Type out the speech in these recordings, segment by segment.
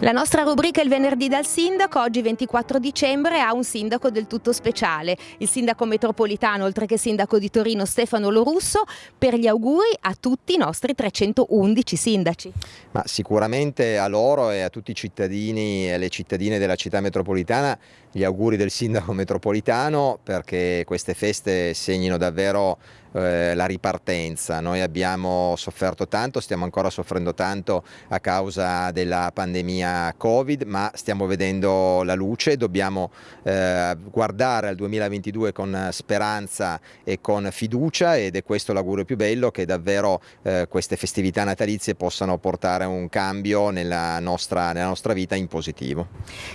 La nostra rubrica Il venerdì dal sindaco, oggi 24 dicembre, ha un sindaco del tutto speciale, il sindaco metropolitano, oltre che sindaco di Torino Stefano Lorusso, per gli auguri a tutti i nostri 311 sindaci. Ma sicuramente a loro e a tutti i cittadini e le cittadine della città metropolitana gli auguri del sindaco metropolitano perché queste feste segnino davvero eh, la ripartenza. Noi abbiamo sofferto tanto, stiamo ancora soffrendo tanto a causa della pandemia Covid, ma stiamo vedendo la luce, dobbiamo eh, guardare al 2022 con speranza e con fiducia ed è questo l'augurio più bello che davvero eh, queste festività natalizie possano portare un cambio nella nostra, nella nostra vita in positivo.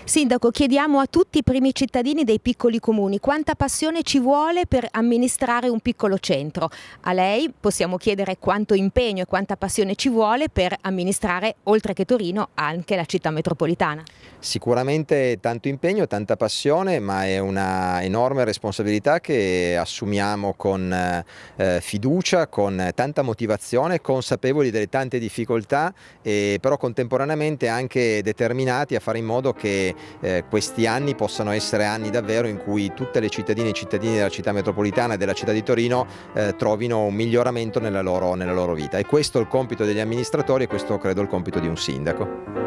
Sindaco, chiediamo a tutti i primi cittadini dei piccoli comuni quanta passione ci vuole per amministrare un piccolo centro. A lei possiamo chiedere quanto impegno e quanta passione ci vuole per amministrare, oltre che Torino, anche la città metropolitana. Sicuramente tanto impegno, tanta passione, ma è una enorme responsabilità che assumiamo con eh, fiducia, con tanta motivazione, consapevoli delle tante difficoltà, e però contemporaneamente anche determinati a fare in modo che eh, questi anni possano essere anni davvero in cui tutte le cittadine e cittadini della città metropolitana e della città di Torino eh, trovino un miglioramento nella loro, nella loro vita. E questo è il compito degli amministratori e questo credo è il compito di un sindaco.